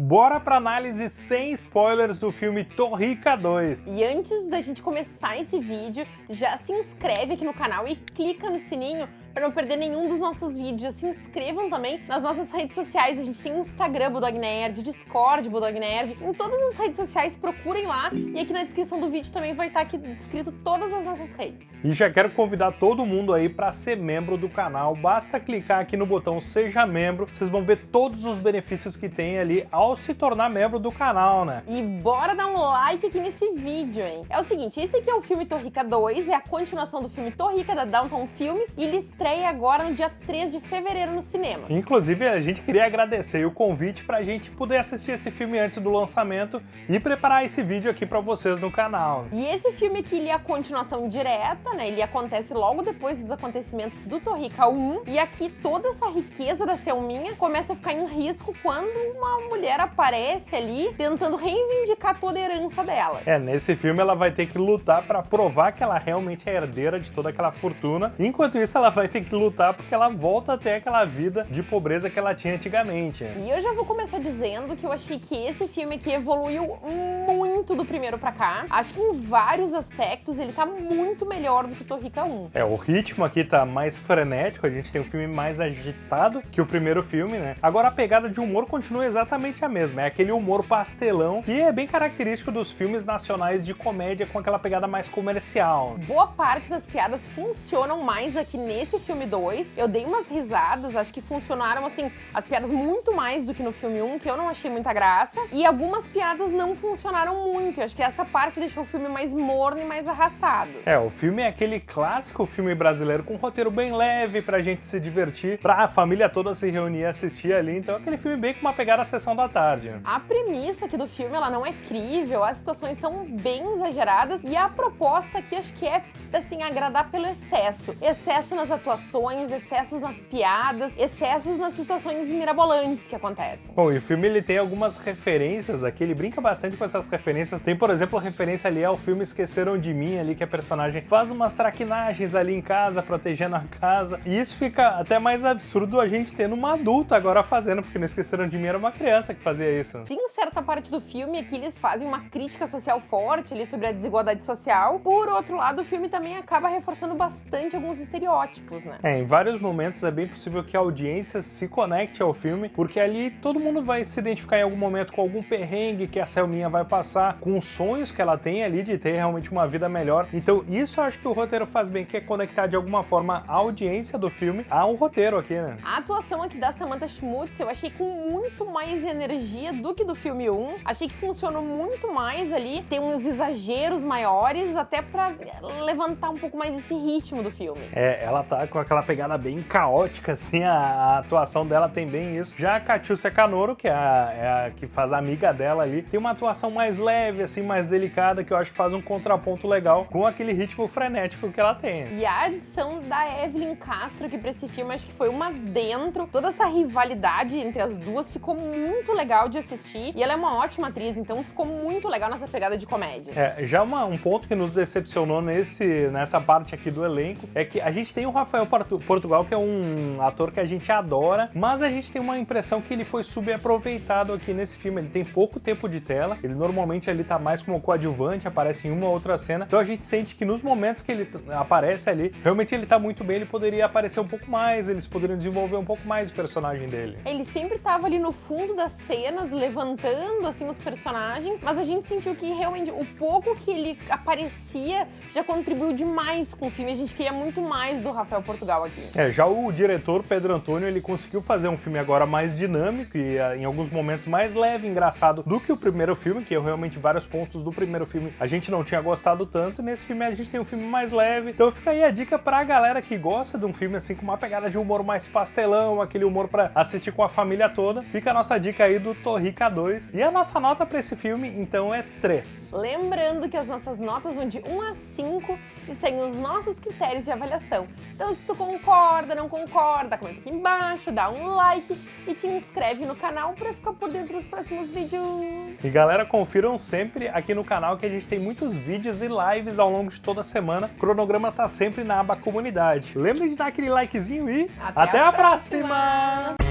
Bora pra análise sem spoilers do filme Torrica 2. E antes da gente começar esse vídeo, já se inscreve aqui no canal e clica no sininho para não perder nenhum dos nossos vídeos. Se inscrevam também nas nossas redes sociais. A gente tem Instagram Bulldog Nerd, Discord Bulldog Nerd. Em todas as redes sociais, procurem lá. E aqui na descrição do vídeo também vai estar aqui descrito todas as nossas redes. E já quero convidar todo mundo aí para ser membro do canal. Basta clicar aqui no botão Seja Membro. Vocês vão ver todos os benefícios que tem ali ao se tornar membro do canal, né? E bora dar um like aqui nesse vídeo, hein? É o seguinte, esse aqui é o filme Torrica 2, é a continuação do filme Torrica da Downtown Filmes e ele estreia agora no dia 3 de fevereiro no cinema. Inclusive, a gente queria agradecer o convite pra gente poder assistir esse filme antes do lançamento e preparar esse vídeo aqui pra vocês no canal. E esse filme aqui, ele é a continuação direta, né? Ele acontece logo depois dos acontecimentos do Torrica 1 e aqui toda essa riqueza da Selminha começa a ficar em risco quando uma mulher aparece ali tentando reivindicar toda a herança dela. É, nesse filme ela vai ter que lutar pra provar que ela realmente é herdeira de toda aquela fortuna. Enquanto isso, ela vai ter que lutar porque ela volta a ter aquela vida de pobreza que ela tinha antigamente. E eu já vou começar dizendo que eu achei que esse filme aqui evoluiu muito do primeiro pra cá. Acho que em vários aspectos ele tá muito melhor do que Torrica 1. É, o ritmo aqui tá mais frenético, a gente tem um filme mais agitado que o primeiro filme, né? Agora a pegada de humor continua exatamente a mesma, é aquele humor pastelão que é bem característico dos filmes nacionais de comédia com aquela pegada mais comercial. Boa parte das piadas funcionam mais aqui nesse filme 2. Eu dei umas risadas, acho que funcionaram, assim, as piadas muito mais do que no filme 1, que eu não achei muita graça. E algumas piadas não funcionaram muito. Eu acho que essa parte deixou o filme mais morno e mais arrastado. É, o filme é aquele clássico filme brasileiro com um roteiro bem leve pra gente se divertir, pra família toda se reunir e assistir ali. Então é aquele filme bem com uma pegada sessão da tarde. A premissa aqui do filme, ela não é crível, as situações são bem exageradas e a proposta aqui acho que é, assim, agradar pelo excesso. Excesso nas atuações, excessos nas piadas, excessos nas situações mirabolantes que acontecem. Bom, e o filme ele tem algumas referências aqui, ele brinca bastante com essas referências. Tem, por exemplo, a referência ali ao filme Esqueceram de Mim, ali que a personagem faz umas traquinagens ali em casa, protegendo a casa. E isso fica até mais absurdo a gente tendo uma adulta agora fazendo, porque não Esqueceram de Mim era uma criança que fazia isso. Tem certa parte do filme que eles fazem uma crítica social forte ali sobre a desigualdade social. Por outro lado, o filme também acaba reforçando bastante alguns estereótipos, né? É, em vários momentos é bem possível que a audiência se conecte ao filme, porque ali todo mundo vai se identificar em algum momento com algum perrengue que a Selminha vai passar, com os sonhos que ela tem ali de ter realmente uma vida melhor. Então isso eu acho que o roteiro faz bem, que é conectar de alguma forma a audiência do filme ao roteiro aqui, né? A atuação aqui da Samantha Schmutz eu achei com muito mais energia do que do filme 1. Achei que funcionou muito mais ali, tem uns exageros maiores, até pra levantar um pouco mais esse ritmo do filme. É, ela tá com aquela pegada bem caótica, assim, a, a atuação dela tem bem isso. Já a Catiúcia Canoro, que é a, é a, que faz a amiga dela ali, tem uma atuação mais leve, assim, mais delicada, que eu acho que faz um contraponto legal com aquele ritmo frenético que ela tem. E a adição da Evelyn Castro aqui pra esse filme, acho que foi uma dentro. Toda essa rivalidade entre as duas ficou muito legal de assistir. E ela é uma ótima atriz, então ficou muito legal nessa pegada de comédia. É, já uma, um ponto que nos decepcionou nesse, nessa parte aqui do elenco é que a gente tem o Rafael Portugal, que é um ator que a gente adora, mas a gente tem uma impressão que ele foi subaproveitado aqui nesse filme. Ele tem pouco tempo de tela, ele normalmente ali tá mais como coadjuvante, aparece em uma ou outra cena, então a gente sente que nos momentos que ele aparece ali, realmente ele tá muito bem, ele poderia aparecer um pouco mais, eles poderiam desenvolver um pouco mais o personagem dele. Ele sempre tava ali no fundo das cenas, levantando assim os personagens, mas a gente sentiu que realmente o pouco que ele aparecia já contribuiu demais com o filme, a gente queria muito mais do Rafael Portugal aqui. É, já o diretor Pedro Antônio, ele conseguiu fazer um filme agora mais dinâmico e em alguns momentos mais leve, engraçado do que o primeiro filme, que eu realmente vários pontos do primeiro filme a gente não tinha gostado tanto, e nesse filme a gente tem um filme mais leve, então fica aí a dica pra galera que gosta de um filme assim com uma pegada de humor mais pastelão, aquele humor pra assistir com a família toda, fica a nossa dica aí do Torrica 2, e a nossa nota pra esse filme, então, é 3. Lembrando que as nossas notas vão de 1 a 5 e seguem os nossos critérios de avaliação. Então, se tu concorda, não concorda, comenta aqui embaixo, dá um like e te inscreve no canal para ficar por dentro dos próximos vídeos. E galera, confiram sempre aqui no canal que a gente tem muitos vídeos e lives ao longo de toda a semana. O cronograma tá sempre na aba comunidade. Lembre de dar aquele likezinho e até, até a, próxima. próxima.